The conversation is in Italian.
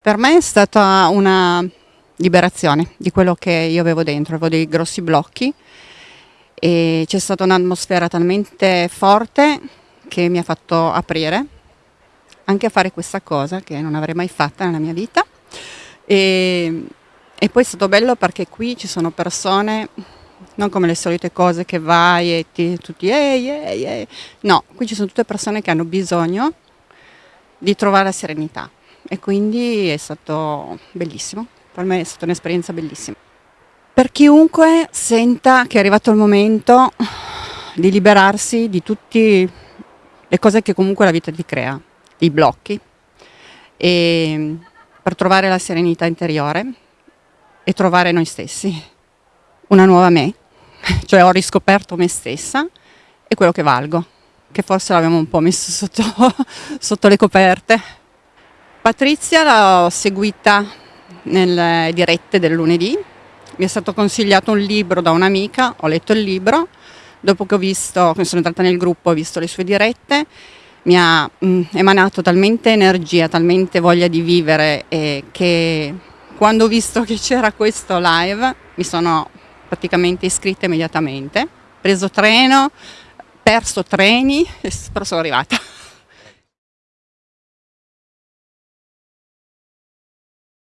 Per me è stata una liberazione di quello che io avevo dentro, avevo dei grossi blocchi e c'è stata un'atmosfera talmente forte che mi ha fatto aprire anche a fare questa cosa che non avrei mai fatta nella mia vita e, e poi è stato bello perché qui ci sono persone non come le solite cose che vai e ti, tutti ehi, ehi, ehi. no, qui ci sono tutte persone che hanno bisogno di trovare la serenità e quindi è stato bellissimo, per me è stata un'esperienza bellissima. Per chiunque senta che è arrivato il momento di liberarsi di tutte le cose che comunque la vita ti crea, i blocchi, e per trovare la serenità interiore e trovare noi stessi, una nuova me, cioè ho riscoperto me stessa e quello che valgo, che forse l'abbiamo un po' messo sotto, sotto le coperte. Patrizia l'ho seguita nelle dirette del lunedì, mi è stato consigliato un libro da un'amica, ho letto il libro, dopo che ho visto, sono entrata nel gruppo, ho visto le sue dirette, mi ha mh, mm, emanato talmente energia, talmente voglia di vivere eh, che quando ho visto che c'era questo live mi sono praticamente iscritta immediatamente, preso treno, perso treni, però sono arrivata.